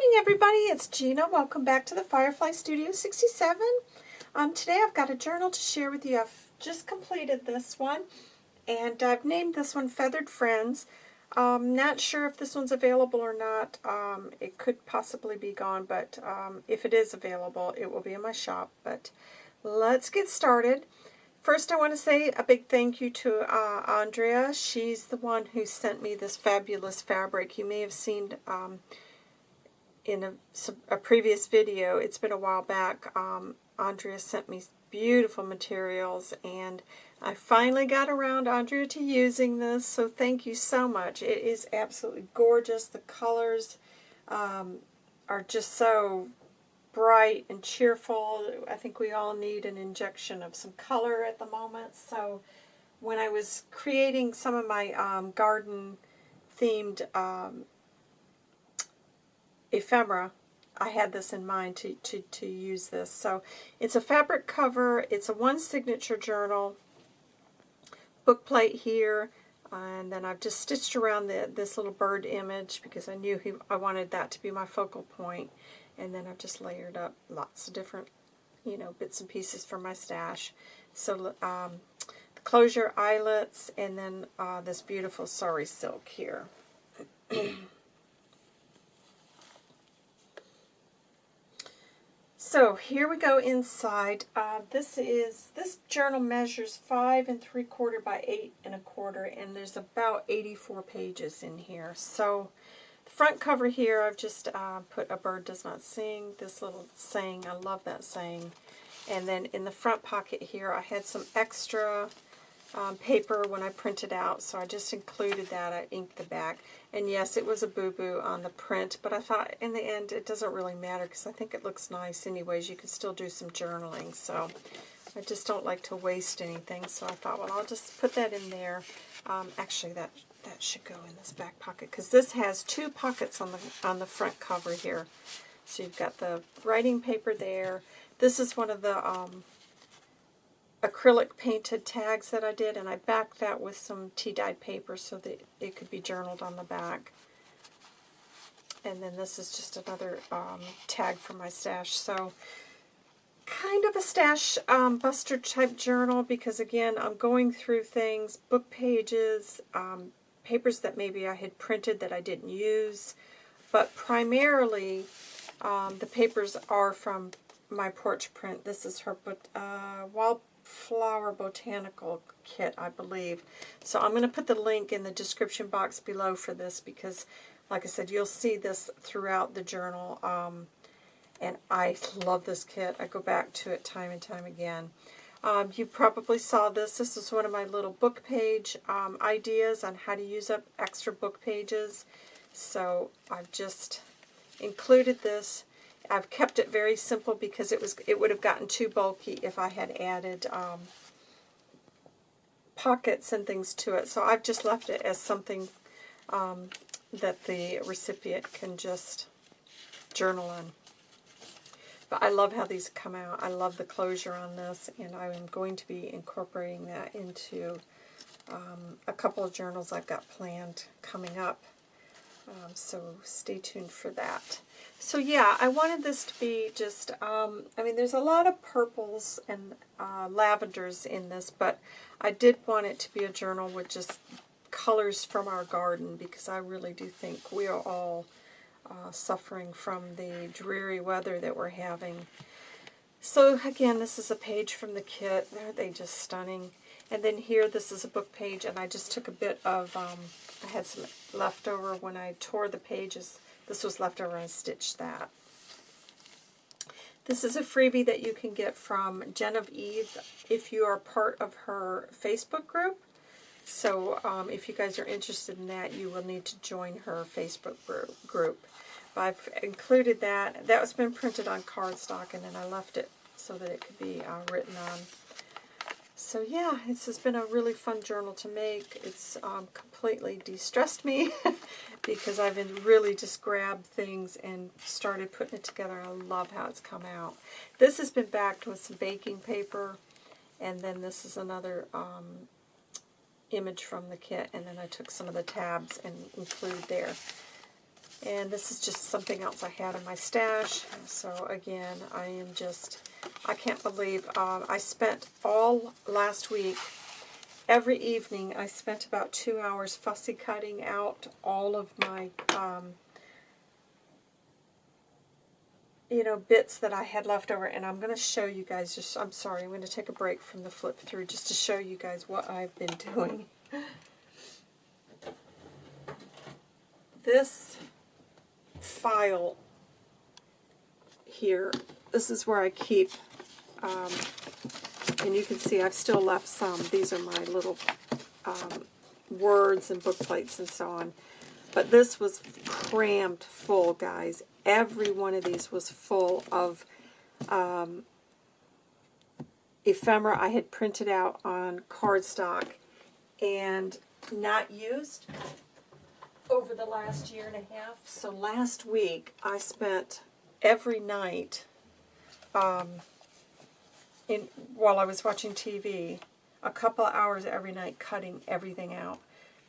morning, everybody. It's Gina. Welcome back to the Firefly Studio 67. Um, today I've got a journal to share with you. I've just completed this one, and I've named this one Feathered Friends. Um, not sure if this one's available or not. Um, it could possibly be gone, but um, if it is available, it will be in my shop. But let's get started. First, I want to say a big thank you to uh, Andrea. She's the one who sent me this fabulous fabric. You may have seen um, in a, a, previous video, it's been a while back, um, Andrea sent me beautiful materials and I finally got around, Andrea, to using this, so thank you so much. It is absolutely gorgeous. The colors um, are just so bright and cheerful. I think we all need an injection of some color at the moment, so when I was creating some of my um, garden themed um, ephemera, I had this in mind to, to, to use this. So it's a fabric cover, it's a one signature journal, book plate here, and then I've just stitched around the, this little bird image because I knew he, I wanted that to be my focal point. And then I've just layered up lots of different, you know, bits and pieces for my stash. So um, the closure eyelets, and then uh, this beautiful sari silk here. So here we go inside. Uh, this is this journal measures five and three quarter by eight and a quarter, and there's about 84 pages in here. So the front cover here, I've just uh, put a bird does not sing. This little saying, I love that saying. And then in the front pocket here, I had some extra um, paper when I printed out, so I just included that. I inked the back. And yes, it was a boo-boo on the print, but I thought in the end it doesn't really matter because I think it looks nice anyways. You can still do some journaling, so I just don't like to waste anything. So I thought, well, I'll just put that in there. Um, actually, that that should go in this back pocket because this has two pockets on the on the front cover here. So you've got the writing paper there. This is one of the um, acrylic painted tags that I did, and I backed that with some tea-dyed paper so that it could be journaled on the back. And then this is just another um, tag for my stash. So kind of a stash um, buster type journal because again I'm going through things, book pages, um, papers that maybe I had printed that I didn't use, but primarily um, the papers are from my porch print. This is her uh, wall Flower Botanical Kit, I believe. So I'm going to put the link in the description box below for this because, like I said, you'll see this throughout the journal. Um, and I love this kit. I go back to it time and time again. Um, you probably saw this. This is one of my little book page um, ideas on how to use up extra book pages. So I've just included this I've kept it very simple because it was it would have gotten too bulky if I had added um, pockets and things to it. So I've just left it as something um, that the recipient can just journal on. But I love how these come out. I love the closure on this, and I am going to be incorporating that into um, a couple of journals I've got planned coming up. Um, so stay tuned for that. So yeah, I wanted this to be just, um, I mean, there's a lot of purples and uh, lavenders in this, but I did want it to be a journal with just colors from our garden because I really do think we are all uh, suffering from the dreary weather that we're having. So again, this is a page from the kit. Aren't they just stunning? And then here, this is a book page, and I just took a bit of, um, I had some leftover when I tore the pages. This was leftover, and I stitched that. This is a freebie that you can get from Genevieve if you are part of her Facebook group. So um, if you guys are interested in that, you will need to join her Facebook group. I've included that. That was been printed on cardstock, and then I left it so that it could be uh, written on so yeah, this has been a really fun journal to make. It's um, completely de-stressed me because I've been really just grabbed things and started putting it together. I love how it's come out. This has been backed with some baking paper, and then this is another um, image from the kit, and then I took some of the tabs and included there. And this is just something else I had in my stash. So again, I am just, I can't believe, um, I spent all last week, every evening, I spent about two hours fussy cutting out all of my, um, you know, bits that I had left over. And I'm going to show you guys, just, I'm sorry, I'm going to take a break from the flip through just to show you guys what I've been doing. This file here, this is where I keep, um, and you can see I've still left some. These are my little um, words and book plates and so on. But this was crammed full, guys. Every one of these was full of um, ephemera I had printed out on cardstock and not used over the last year and a half. So last week I spent every night um, in while I was watching TV, a couple of hours every night cutting everything out.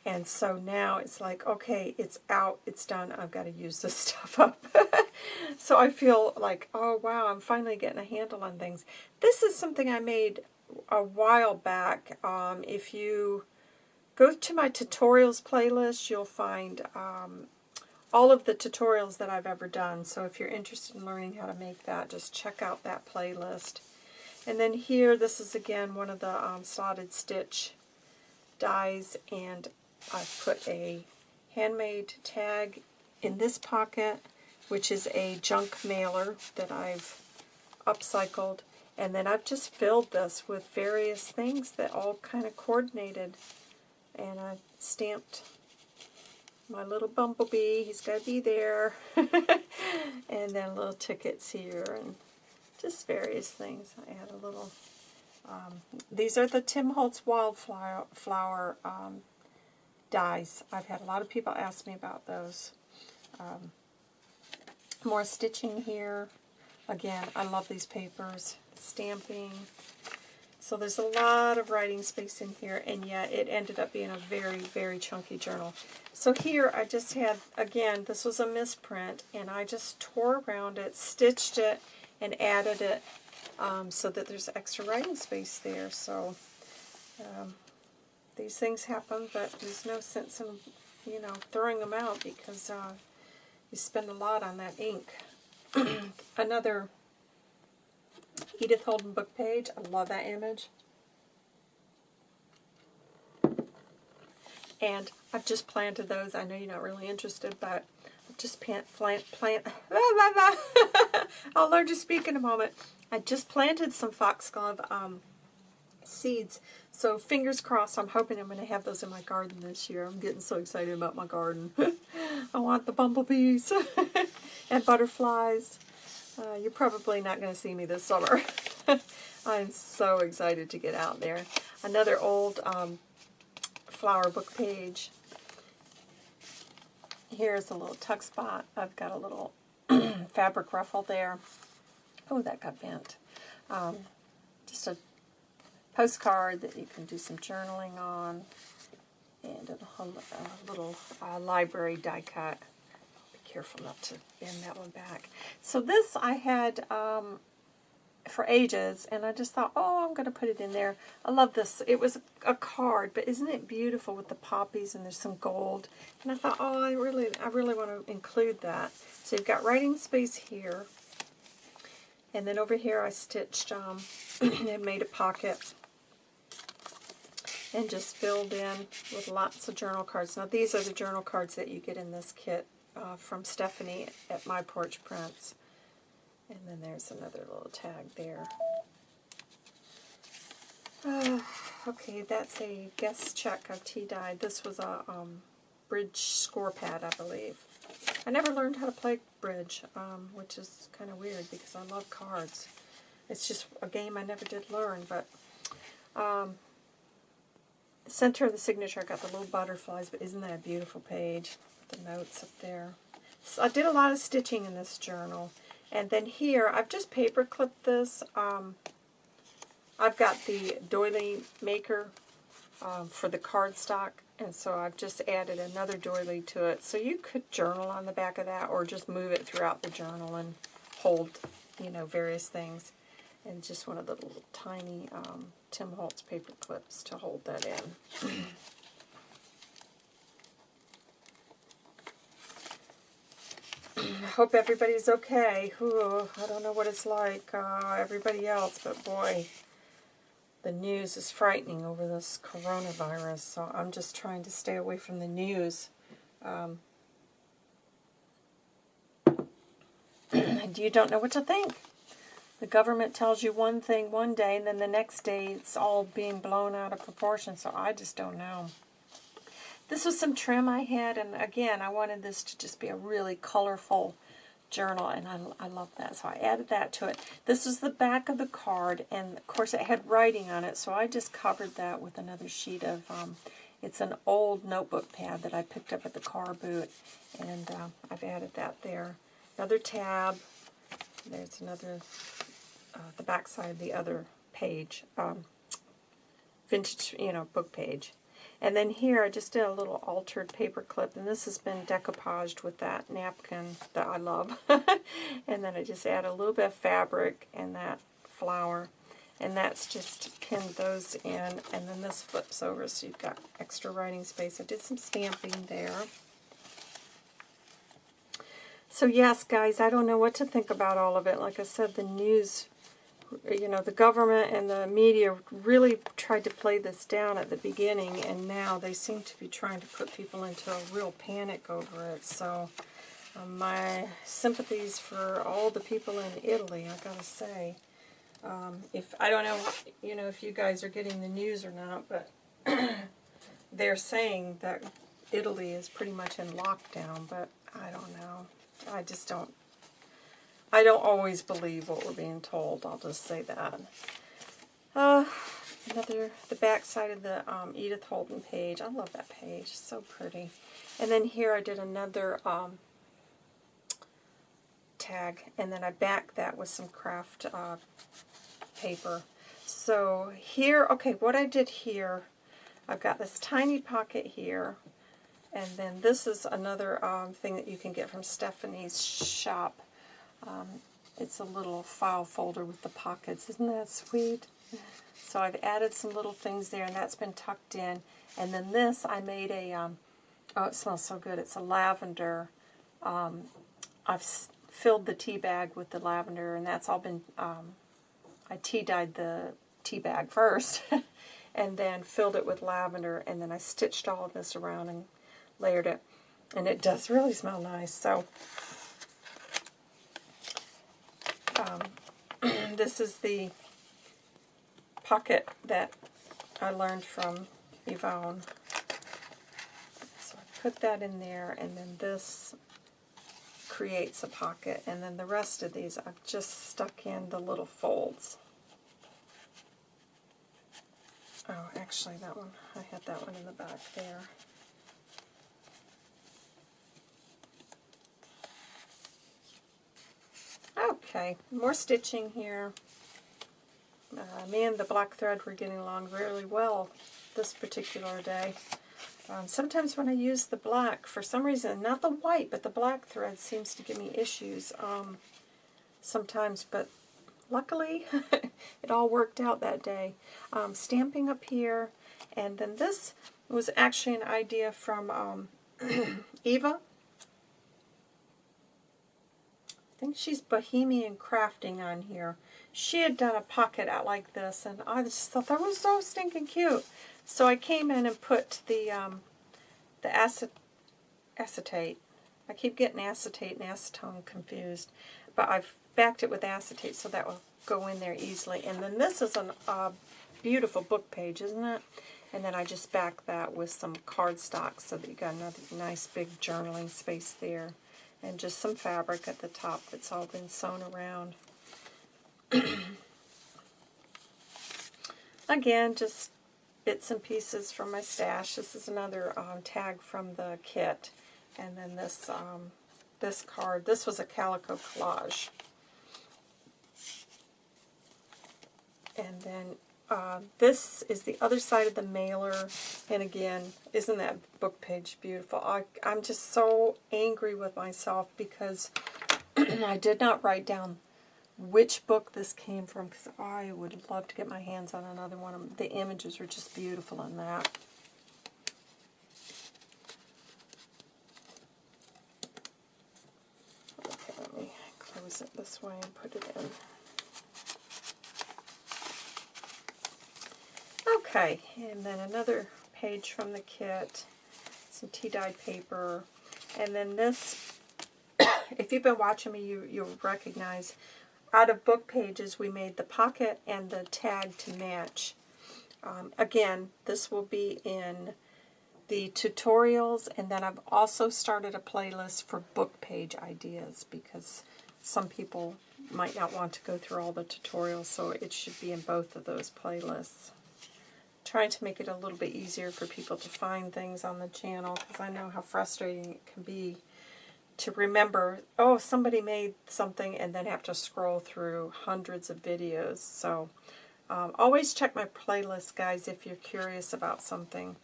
And so now it's like, okay, it's out, it's done, I've got to use this stuff up. so I feel like, oh wow, I'm finally getting a handle on things. This is something I made a while back. Um, if you Go to my tutorials playlist. You'll find um, all of the tutorials that I've ever done. So if you're interested in learning how to make that, just check out that playlist. And then here, this is again one of the um, slotted stitch dies, and I've put a handmade tag in this pocket, which is a junk mailer that I've upcycled. And then I've just filled this with various things that all kind of coordinated and I stamped my little bumblebee. He's got to be there. and then little tickets here and just various things. I had a little... Um, these are the Tim Holtz Wildflower flower, um, dies. I've had a lot of people ask me about those. Um, more stitching here. Again, I love these papers. Stamping. So there's a lot of writing space in here, and yet it ended up being a very, very chunky journal. So here I just had, again, this was a misprint, and I just tore around it, stitched it, and added it um, so that there's extra writing space there. So um, these things happen, but there's no sense in, you know, throwing them out because uh, you spend a lot on that ink. Another Edith Holden book page. I love that image. And I've just planted those. I know you're not really interested, but I've just plant, plant, plant. I'll learn to speak in a moment. I just planted some foxglove um, seeds. So fingers crossed, I'm hoping I'm going to have those in my garden this year. I'm getting so excited about my garden. I want the bumblebees and butterflies. Uh, you're probably not going to see me this summer. I'm so excited to get out there. Another old um, flower book page. Here's a little tuck spot. I've got a little fabric ruffle there. Oh, that got bent. Um, just a postcard that you can do some journaling on. And a, little uh, library die cut careful not to bend that one back. So this I had um, for ages, and I just thought, oh, I'm going to put it in there. I love this. It was a card, but isn't it beautiful with the poppies and there's some gold? And I thought, oh, I really, I really want to include that. So you've got writing space here, and then over here I stitched um, and made a pocket and just filled in with lots of journal cards. Now these are the journal cards that you get in this kit uh, from Stephanie at My Porch Prints. And then there's another little tag there. Uh, okay, that's a guest check of Tea-Dye. This was a um, bridge score pad, I believe. I never learned how to play bridge, um, which is kind of weird because I love cards. It's just a game I never did learn, but um, center of the signature, I got the little butterflies, but isn't that a beautiful page? The notes up there. So I did a lot of stitching in this journal. And then here, I've just paper clipped this. Um, I've got the doily maker um, for the cardstock, And so I've just added another doily to it. So you could journal on the back of that or just move it throughout the journal and hold, you know, various things. And just one of the little tiny um, Tim Holtz paper clips to hold that in. Hope everybody's okay. Ooh, I don't know what it's like, uh, everybody else, but boy, the news is frightening over this coronavirus, so I'm just trying to stay away from the news. Um, you don't know what to think. The government tells you one thing one day, and then the next day it's all being blown out of proportion, so I just don't know. This was some trim I had, and again, I wanted this to just be a really colorful journal, and I, I love that, so I added that to it. This is the back of the card, and of course it had writing on it, so I just covered that with another sheet of, um, it's an old notebook pad that I picked up at the car boot, and uh, I've added that there. Another tab, there's another, uh, the back side of the other page, um, vintage, you know, book page. And then here I just did a little altered paper clip, and this has been decoupaged with that napkin that I love. and then I just add a little bit of fabric and that flower, and that's just pinned those in, and then this flips over so you've got extra writing space. I did some stamping there. So yes, guys, I don't know what to think about all of it. Like I said, the news you know, the government and the media really tried to play this down at the beginning, and now they seem to be trying to put people into a real panic over it. So, um, my sympathies for all the people in Italy, I gotta say. Um, if I don't know, you know, if you guys are getting the news or not, but they're saying that Italy is pretty much in lockdown, but I don't know. I just don't I don't always believe what we're being told. I'll just say that. Uh, another, the back side of the um, Edith Holden page. I love that page. so pretty. And then here I did another um, tag, and then I backed that with some craft uh, paper. So here, okay, what I did here, I've got this tiny pocket here, and then this is another um, thing that you can get from Stephanie's shop. Um, it's a little file folder with the pockets. Isn't that sweet? So I've added some little things there, and that's been tucked in. And then this, I made a, um, oh, it smells so good. It's a lavender. Um, I've filled the tea bag with the lavender, and that's all been, um, I tea dyed the tea bag first, and then filled it with lavender, and then I stitched all of this around and layered it. And it does really smell nice. So um, this is the pocket that I learned from Yvonne. So I put that in there, and then this creates a pocket, and then the rest of these I've just stuck in the little folds. Oh, actually that one, I had that one in the back there. Okay, more stitching here. Uh, me and the black thread were getting along really well this particular day. Um, sometimes when I use the black, for some reason, not the white, but the black thread seems to give me issues um, sometimes, but luckily it all worked out that day. Um, stamping up here, and then this was actually an idea from um, Eva think she's Bohemian Crafting on here. She had done a pocket out like this, and I just thought that was so stinking cute. So I came in and put the um, the acet acetate. I keep getting acetate and acetone confused, but I've backed it with acetate so that will go in there easily. And then this is a uh, beautiful book page, isn't it? And then I just back that with some cardstock so that you got another nice big journaling space there and just some fabric at the top that's all been sewn around. Again, just bits and pieces from my stash. This is another um, tag from the kit. And then this um, this card. This was a calico collage. And then uh, this is the other side of the mailer. And again, isn't that book page beautiful? I, I'm just so angry with myself because I did not write down which book this came from because I would love to get my hands on another one. The images are just beautiful in that. Okay, let me close it this way and put it in. Okay, and then another page from the kit, some tea-dyed paper, and then this, if you've been watching me, you, you'll recognize out of book pages, we made the pocket and the tag to match. Um, again, this will be in the tutorials, and then I've also started a playlist for book page ideas because some people might not want to go through all the tutorials, so it should be in both of those playlists. Trying to make it a little bit easier for people to find things on the channel because I know how frustrating it can be to remember, oh, somebody made something and then have to scroll through hundreds of videos. So um, always check my playlist, guys, if you're curious about something.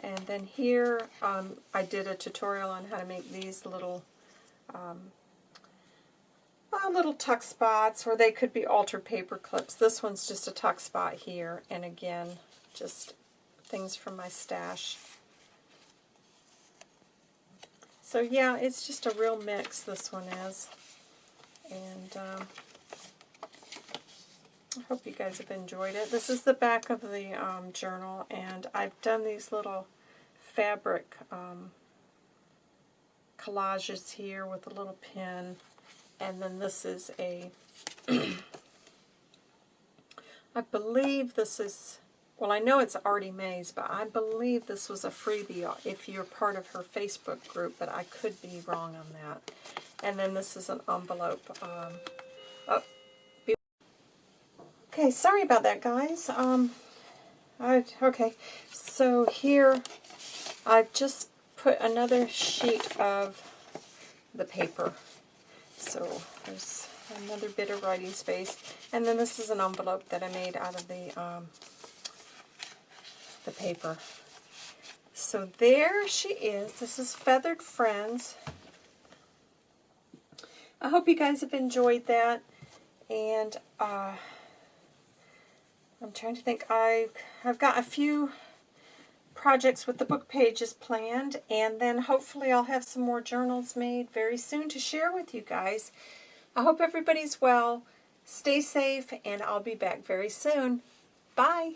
And then here, um, I did a tutorial on how to make these little um, uh, little tuck spots, or they could be altered paper clips. This one's just a tuck spot here, and again, just things from my stash. So yeah, it's just a real mix, this one is. And um, I hope you guys have enjoyed it. This is the back of the um, journal, and I've done these little fabric um, collages here with a little pin. And then this is a, I believe this is well, I know it's Artie Mays, but I believe this was a freebie if you're part of her Facebook group, but I could be wrong on that. And then this is an envelope. Um, oh, okay, sorry about that, guys. Um, I, okay, so here I've just put another sheet of the paper. So there's another bit of writing space. And then this is an envelope that I made out of the um, the paper. So there she is. This is Feathered Friends. I hope you guys have enjoyed that. And uh, I'm trying to think. I've, I've got a few projects with the book pages planned. And then hopefully I'll have some more journals made very soon to share with you guys. I hope everybody's well. Stay safe, and I'll be back very soon. Bye.